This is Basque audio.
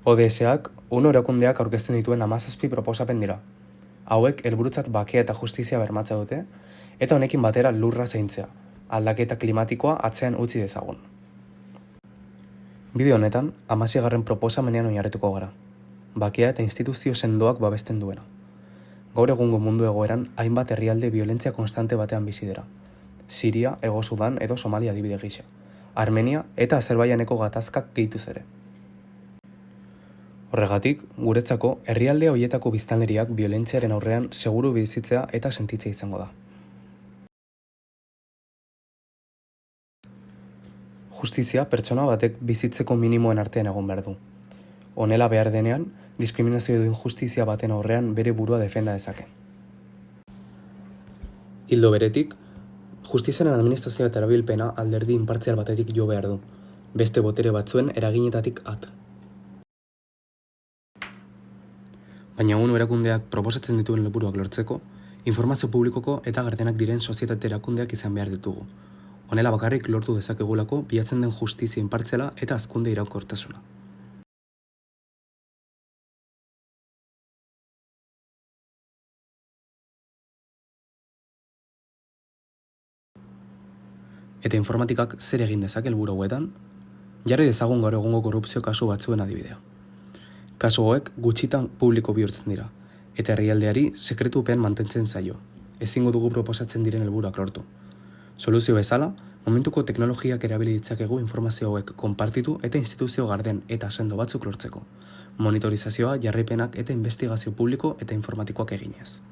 ODS-ak UNO erakundeak aurkezten dituen hamazazpi proposamen dira. Hauek helburutzat bakea eta justizia bermatzea dute eta honekin batera lurra zaintzea, aldaketa klimatikoa atzean utzi dezagun. Bideo honetan, garren proposamenean oinarrituko gara. Bakea eta instituzio sendoak babesten duena. Gaur egungo mundu egoeran hainbat herrialde violentzia konstante batean bizi dira. Siria, Ego Sudan edo Somalia adibide gisa. Armenia eta Azerbaijaneko gatazkak gehituz ere. Horregatik, guretzako, herrialde hoietako biztanleriak violentziaren aurrean seguru bizitzea eta sentitzea izango da. Justizia pertsona batek bizitzeko minimoen artean egon behar du. Honela behar denean, diskriminazio edo injustizia baten aurrean bere burua defenda dezake. Hildo beretik, justiziaren administrazioa eta erabilpena alderdi inpartzial batetik jo behar du, beste botere batzuen eraginetatik at. Baina UNO erakundeak proposatzen dituen lepuruak lortzeko, informazio publikoko eta gardenak diren sozietate erakundeak izan behar ditugu. Honela bakarrik lortu dezakegulako bilatzen den justizia inpartzela eta azkunde iraunkortasuna. Eta informatikak zer egin dezake helburu hauetan? Jarri dezagun gaur egungo korrupzio kasu batzuen adibidea. Kasu hauek gutxitan publiko bihurtzen dira, eta herrialdeari sekretupean mantentzen zaio. Ezingo dugu proposatzen diren helburuak lortu. Soluzio bezala, momentuko teknologiak erabili ditzakegu informazio hauek konpartitu eta instituzio garden eta sendo batzuk lortzeko. Monitorizazioa, jarripenak eta investigazio publiko eta informatikoak eginez.